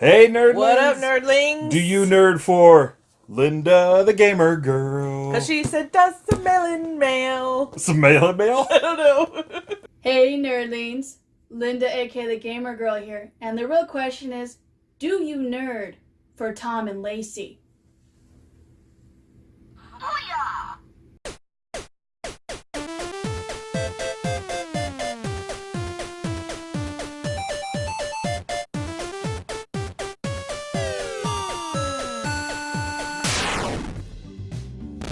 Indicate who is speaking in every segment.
Speaker 1: Hey, nerdlings!
Speaker 2: What up, nerdlings?
Speaker 1: Do you nerd for Linda the Gamer Girl?
Speaker 2: Cause she sent us some melon mail.
Speaker 1: Some mail and mail?
Speaker 2: I don't know.
Speaker 3: Hey nerdlings, Linda aka the Gamer Girl here, and the real question is, do you nerd for Tom and Lacey?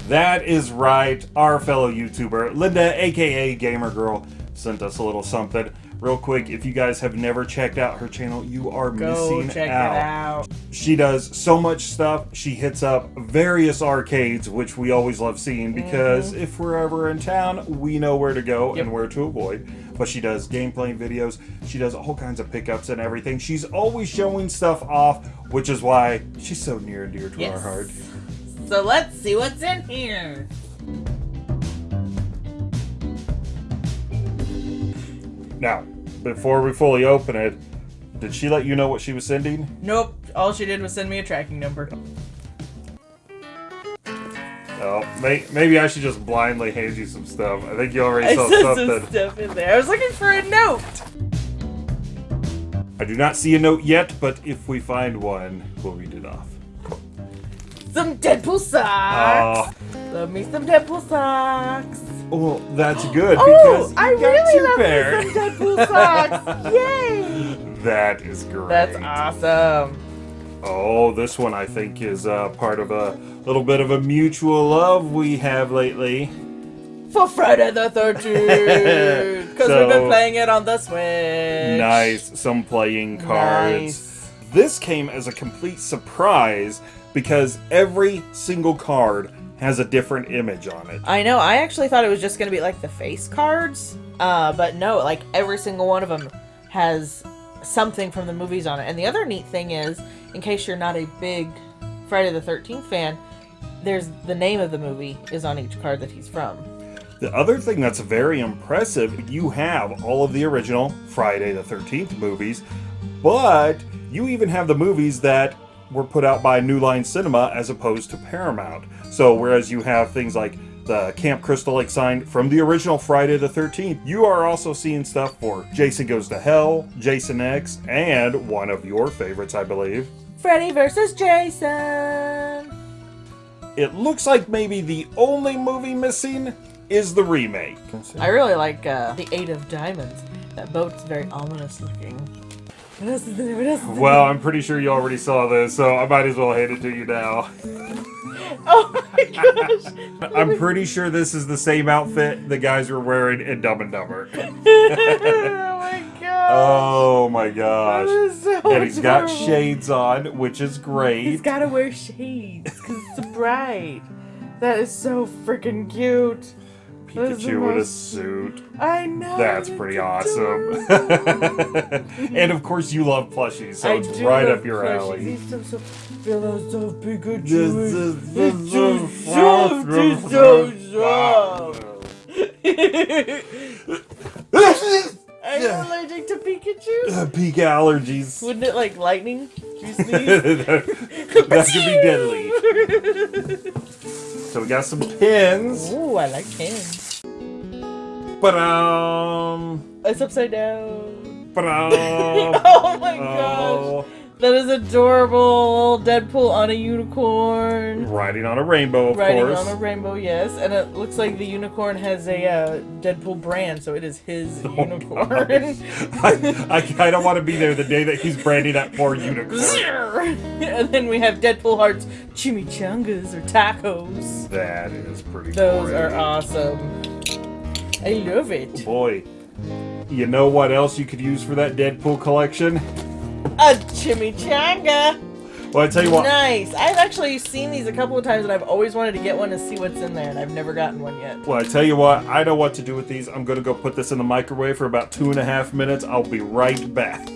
Speaker 1: That is right. Our fellow YouTuber, Linda, aka Gamer Girl, sent us a little something. Real quick, if you guys have never checked out her channel, you are
Speaker 2: Go
Speaker 1: missing
Speaker 2: check
Speaker 1: out.
Speaker 2: it out.
Speaker 1: She does so much stuff. She hits up various arcades, which we always love seeing mm-hmm. because if we're ever in town, we know where to go
Speaker 2: Yep.
Speaker 1: and where to avoid. But she does gameplay videos. She does all kinds of pickups and everything. She's always showing stuff off, which is why she's so near and dear to our heart.
Speaker 2: So let's see what's in here.
Speaker 1: Now, before we fully open it, did she let you know what she was sending?
Speaker 2: Nope. All she did was send me a tracking number.
Speaker 1: Oh, may, maybe I should just blindly hand you some stuff. I think you already
Speaker 2: I
Speaker 1: saw
Speaker 2: saw some stuff in there. I was looking for a note.
Speaker 1: I do not see a note yet, but if we find one, we'll read it off.
Speaker 2: Some Deadpool socks.
Speaker 1: Oh,
Speaker 2: Love me some Deadpool socks.
Speaker 1: well, that's good
Speaker 2: Oh,
Speaker 1: because you
Speaker 2: I really love
Speaker 1: pairs.
Speaker 2: me some Deadpool socks. Yay!
Speaker 1: That is great.
Speaker 2: That's awesome.
Speaker 1: Oh, this one I think is uh, part of a little bit of a mutual love we have lately.
Speaker 2: For Friday the 13th. Because we've been playing it on the Switch.
Speaker 1: Nice, some playing cards.
Speaker 2: Nice.
Speaker 1: This came as a complete surprise because every single card has a different image on it.
Speaker 2: I know. I actually thought it was just going to be like the face cards. Uh, but no, like every single one of them has something from the movies on it. And the other neat thing is, in case you're not a big Friday the 13th fan, there's the name of the movie is on each card that he's from.
Speaker 1: The other thing that's very impressive, you have all of the original Friday the 13th movies, but you even have the movies that were put out by New Line Cinema as opposed to Paramount. So whereas you have things like the Camp Crystal Lake sign from the original Friday the 13th, you are also seeing stuff for Jason Goes to Hell, Jason X, and one of your favorites, I believe.
Speaker 2: Freddy versus Jason.
Speaker 1: It looks like maybe the only movie missing is the remake.
Speaker 2: I really like uh, the Eight of Diamonds. That boat's very ominous looking. What else is there? What else is there?
Speaker 1: Well, I'm pretty sure you already saw this, so I might as well hand it to you now.
Speaker 2: Oh my gosh!
Speaker 1: I'm pretty sure this is the same outfit the guys were wearing in Dumb and Dumber.
Speaker 2: oh my god!
Speaker 1: Oh my gosh.
Speaker 2: Oh so
Speaker 1: And he's got shades on, which is great.
Speaker 2: He's gotta wear shades because it's bright. That is so freaking cute. That is the
Speaker 1: Pikachu in a suit.
Speaker 2: I know.
Speaker 1: That's pretty
Speaker 2: adorable.
Speaker 1: awesome. and of course, you love plushies, so
Speaker 2: I
Speaker 1: it's
Speaker 2: do
Speaker 1: right
Speaker 2: love
Speaker 1: up your
Speaker 2: plushies.
Speaker 1: alley.
Speaker 2: He's so, so, feel those so Pikachu.
Speaker 1: This
Speaker 2: is-
Speaker 1: is-
Speaker 2: It's
Speaker 1: this
Speaker 2: so
Speaker 1: is
Speaker 2: soft, it's so soft. Are you allergic to Pikachu?
Speaker 1: Uh, Peak allergies.
Speaker 2: Wouldn't it like lightning? Do you
Speaker 1: that could be deadly. So we got some pins.
Speaker 2: Ooh, I like pins.
Speaker 1: But um,
Speaker 2: It's upside down.
Speaker 1: but um.
Speaker 2: oh my gosh.
Speaker 1: oh,
Speaker 2: That is adorable. Deadpool on a unicorn.
Speaker 1: riding on a rainbow, of
Speaker 2: Riding
Speaker 1: course.
Speaker 2: on a rainbow, yes. And it looks like the unicorn has a uh, Deadpool brand, so it is his
Speaker 1: Oh,
Speaker 2: unicorn.
Speaker 1: I, I kind of want to be there the day that he's branding that poor unicorn.
Speaker 2: and then we have Deadpool Hearts chimichangas or tacos.
Speaker 1: That is pretty.
Speaker 2: Those
Speaker 1: great.
Speaker 2: are awesome. I love it.
Speaker 1: Boy, you know what else you could use for that Deadpool collection?
Speaker 2: A chimichanga.
Speaker 1: Well, I tell you what.
Speaker 2: Nice. I've actually seen these a couple of times, and I've always wanted to get one to see what's in there, and I've never gotten one yet.
Speaker 1: Well, I tell you what. I know what to do with these. I'm gonna go put this in the microwave for about two and a half minutes. I'll be right back.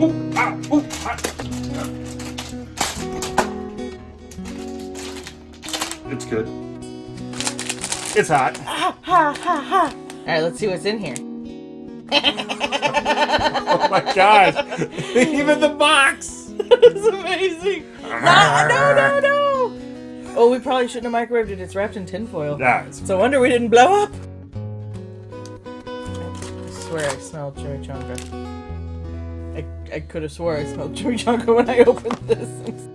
Speaker 1: Ooh, ah, ooh, ah. It's good. It's hot.
Speaker 2: Ha ha ha ha. right, let's see what's in here.
Speaker 1: Oh my gosh! Even the box!
Speaker 2: it's amazing. No, no, no, no. Oh, we probably shouldn't have microwaved it. It's wrapped in tinfoil.
Speaker 1: Yeah, it's
Speaker 2: a wonder we didn't blow up. I swear I smelled chimichanga. I, I could have swore I smelled chimichanga when I opened this.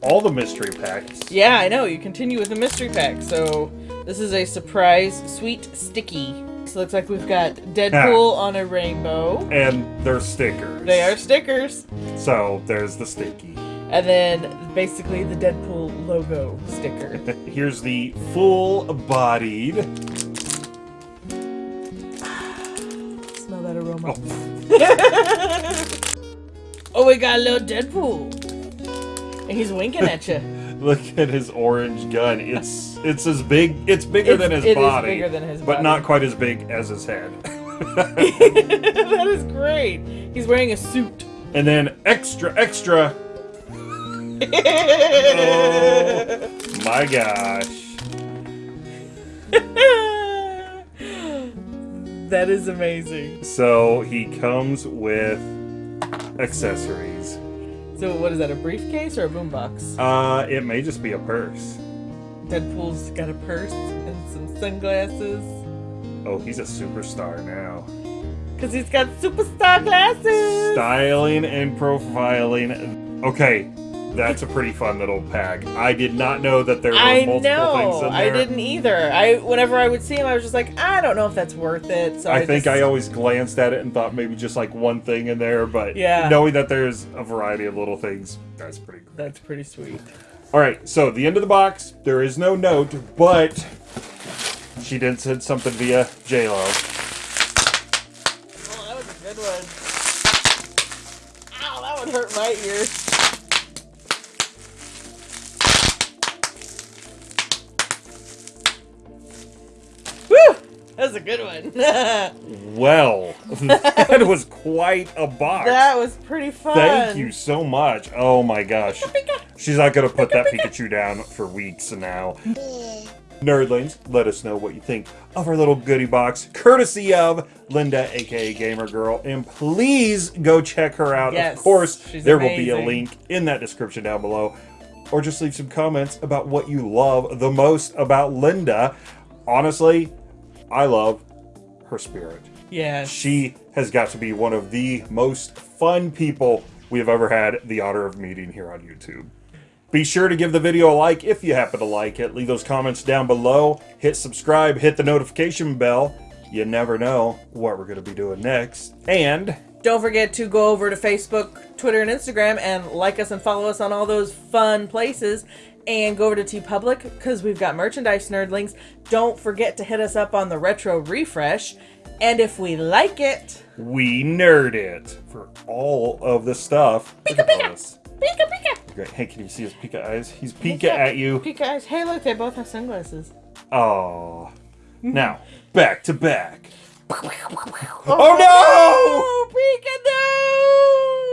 Speaker 1: All the mystery packs.
Speaker 2: yeah, I know. You continue with the mystery pack. So this is a surprise sweet sticky. So looks like we've got Deadpool on a rainbow.
Speaker 1: And they're stickers.
Speaker 2: They are stickers.
Speaker 1: So there's the sticky.
Speaker 2: And then basically the Deadpool logo sticker.
Speaker 1: Here's the full bodied.
Speaker 2: Smell that aroma.
Speaker 1: Oh,
Speaker 2: Oh, we got a little Deadpool. And he's winking at you.
Speaker 1: look at his orange gun. It's it's as big. It's bigger
Speaker 2: It's-
Speaker 1: than his
Speaker 2: it is
Speaker 1: body.
Speaker 2: bigger than his
Speaker 1: but not quite as big as his head.
Speaker 2: that is great. He's wearing a suit.
Speaker 1: and then extra extra. Oh my gosh.
Speaker 2: that is amazing.
Speaker 1: So he comes with accessories.
Speaker 2: So what is that? A briefcase or a boombox?
Speaker 1: Uh, it may just be a purse.
Speaker 2: Deadpool's got a purse and some sunglasses.
Speaker 1: Oh, he's a superstar now.
Speaker 2: Cause he's got superstar glasses.
Speaker 1: Styling and profiling. Okay, that's a pretty fun little pack. I did not know that there were
Speaker 2: I
Speaker 1: multiple things in there.
Speaker 2: I didn't either. I whenever I would see him, I was just like, I don't know if that's worth it. So I,
Speaker 1: I think
Speaker 2: just,
Speaker 1: I always glanced at it and thought maybe just like one thing in there, but
Speaker 2: Yeah.
Speaker 1: knowing that there's a variety of little things, that's pretty cool.
Speaker 2: That's pretty sweet.
Speaker 1: All right, so the end of the box, there is no note, but she did send something via JLo.
Speaker 2: Oh, that was a good one. Ow, that would hurt my ear. Was a good one.
Speaker 1: Well, that was quite a box.
Speaker 2: That was pretty fun.
Speaker 1: Thank you so much. Oh my gosh. Oh she's not gonna oh put that oh Pikachu down for weeks now. Nerdlings, let us know what you think of our little goodie box, courtesy of Linda, aka Gamer Girl, and please go check her out.
Speaker 2: Yes,
Speaker 1: of course, there will be a link in that description down below, or just leave some comments about what you love the most about Linda. Honestly, I love her spirit.
Speaker 2: Yeah.
Speaker 1: She has got to be one of the most fun people we have ever had the honor of meeting here on YouTube. Be sure to give the video a like if you happen to like it. Leave those comments down below. Hit subscribe, hit the notification bell. You never know what we're going to be doing next. And
Speaker 2: Don't forget to go over to Facebook, Twitter, and Instagram and like us and follow us on all those fun places. And go over to TeePublic because we've got merchandise nerdlings. Don't forget to hit us up on the retro refresh. And if we like it,
Speaker 1: we nerd it for all of the stuff. At this.
Speaker 2: pika pika.
Speaker 1: Great. Hey, can you see his Pika eyes? He's Pika at you.
Speaker 2: Pika eyes. Hey, look, they both have sunglasses.
Speaker 1: Oh. Now, back to back.
Speaker 2: Oh, oh no! Pika, no!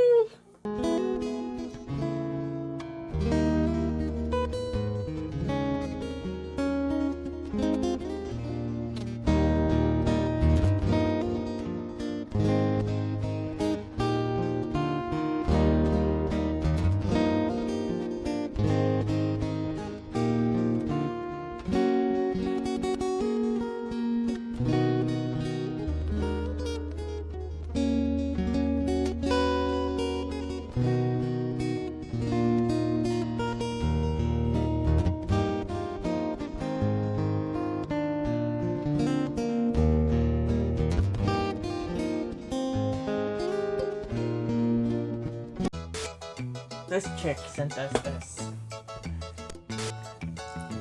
Speaker 2: This chick sent us this.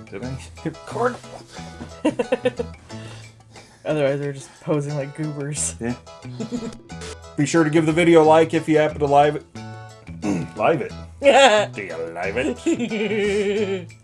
Speaker 1: Did I record?
Speaker 2: Otherwise, they're just posing like goobers.
Speaker 1: Yeah. Be sure to give the video a like if you happen to live it. live it.
Speaker 2: Yeah.
Speaker 1: Do you live it?